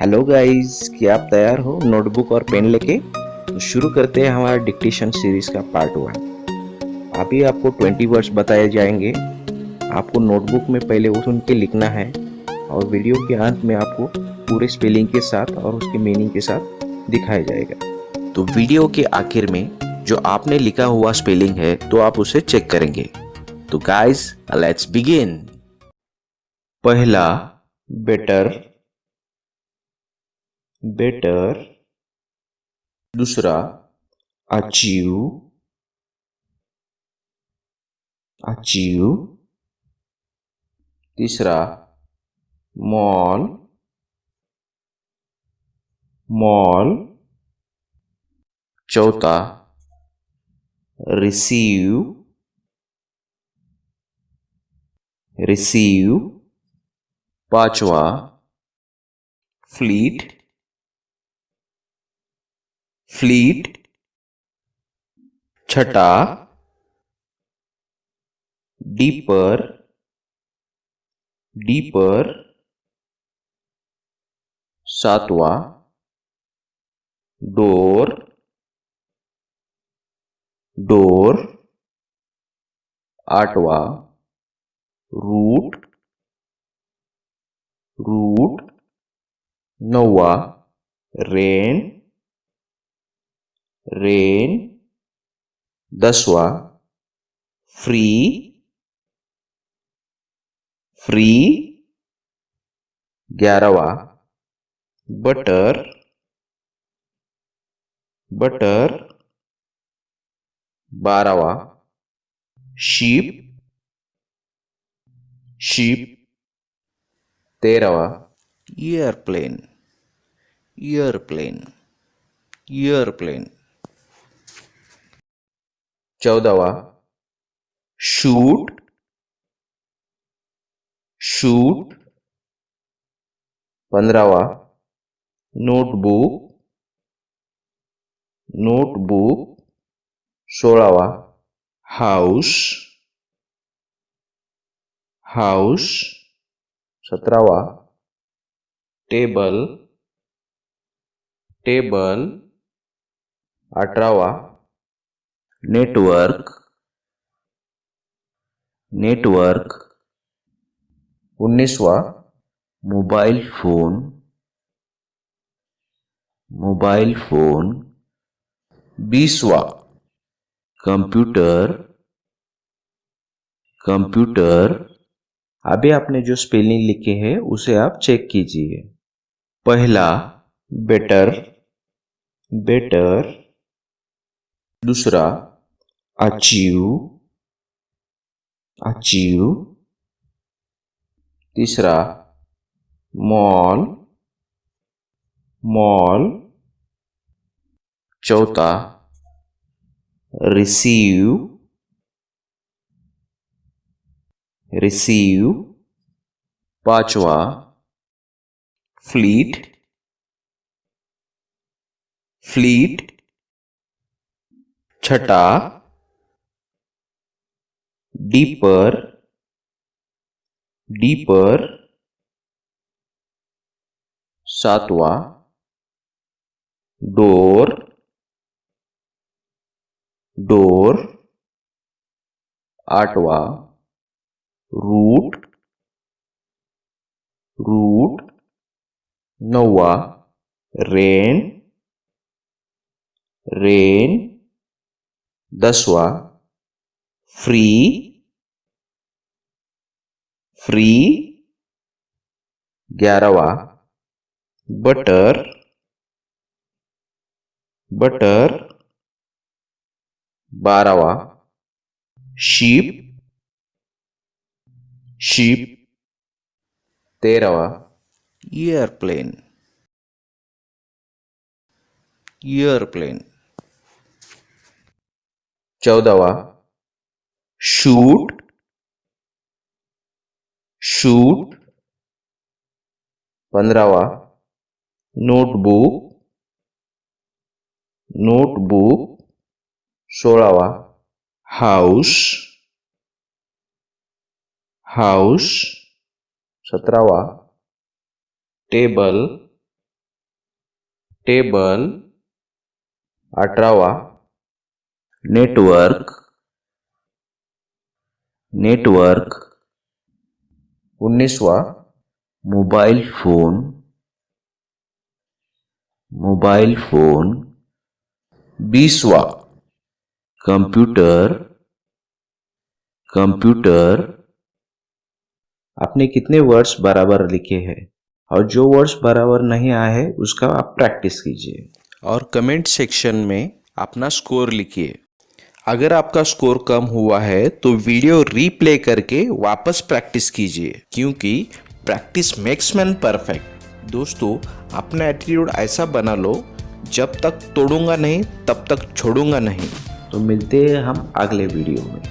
Hello guys, क्या आप तैयार हो? नोटबुक और पेन लेके? तो शुरू करते हैं हमारा डिक्टेशन सीरीज़ का पार्ट वन। अभी आपको 20 वर्ड्स बताए जाएँगे। आपको नोटबुक में पहले वो सुन के लिखना है और वीडियो के अंत में आपको पूरे स्पेलिंग के साथ और उसके मीनिंग के साथ दिखाया जाएगा। तो वीडियो के आखिर में जो आपने लिखा हुआ स्पेलिंग है तो आप उसे चेक करेंगे। तो गाइस लेट्स बिगिन पहला, बेटर। बेटर दूसरा अचीव अचीव तीसरा मॉल मॉल चौथा रिसीव रिसीव पांचवा फ्लीट फ्लीट छटा डीपर डीपर सातवा डोर डोर आठवा रूट रूट नौवा रेन रेन दसवा फ्री फ्री ग्यारहवा बटर बटर बारहवा शीप शीप तेरहवा एयरप्लेन एयरप्लेन एयरप्लेन। चौदहवा शूट शूट पंद्रहवा नोटबुक नोटबुक सोळावा हाउस हाउस सत्रहवा टेबल टेबल अठरावा नेटवर्क नेटवर्क उन्नीसवा मोबाइल फ़ोन मोबाइल फ़ोन बीसवा कंप्यूटर कंप्यूटर अभी आपने जो स्पेलिंग लिखे हैं, उसे आप चेक कीजिए। पहला बेटर बेटर दूसरा अचीव अचीव तीसरा मॉल मॉल. चौथा रिसीव रिसीव. पांचवा फ्लीट फ्लीट. छठा डीपर डीपर सातवा डोर डोर आठवा रूट रूट नौवा रेन रेन दसवा फ्री फ्री ग्यारहवा बटर बटर बारहवा शीप शीप तेरहवा एयरप्लेन एयरप्लेन चौदहवा। शूट। शूट। पंद्रहवा। नोटबुक। नोटबुक। सोळावा हाउस। हाउस। सत्रहवा। टेबल। टेबल। अठरावा नेटवर्क नेटवर्क उन्नीसवा मोबाइल फ़ोन मोबाइल फ़ोन बीसवा कंप्यूटर कंप्यूटर आपने कितने वर्ड्स बराबर लिखे हैं? और जो वर्ड्स बराबर नहीं आए हैं, उसका आप प्रैक्टिस कीजिए। और कमेंट सेक्शन में अपना स्कोर लिखिए। अगर आपका स्कोर कम हुआ है तो वीडियो रीप्ले करके वापस प्रैक्टिस कीजिए, क्योंकि प्रैक्टिस मेक्स मैन परफेक्ट दोस्तों, अपना एटीट्यूड ऐसा बना लो, जब तक तोड़ूँगा नहीं, तब तक छोड़ूँगा नहीं। तो मिलते हैं हम अगले वीडियो में।